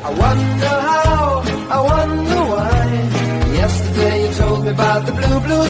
I wonder how, I wonder why. Yesterday you told me about the blue, blue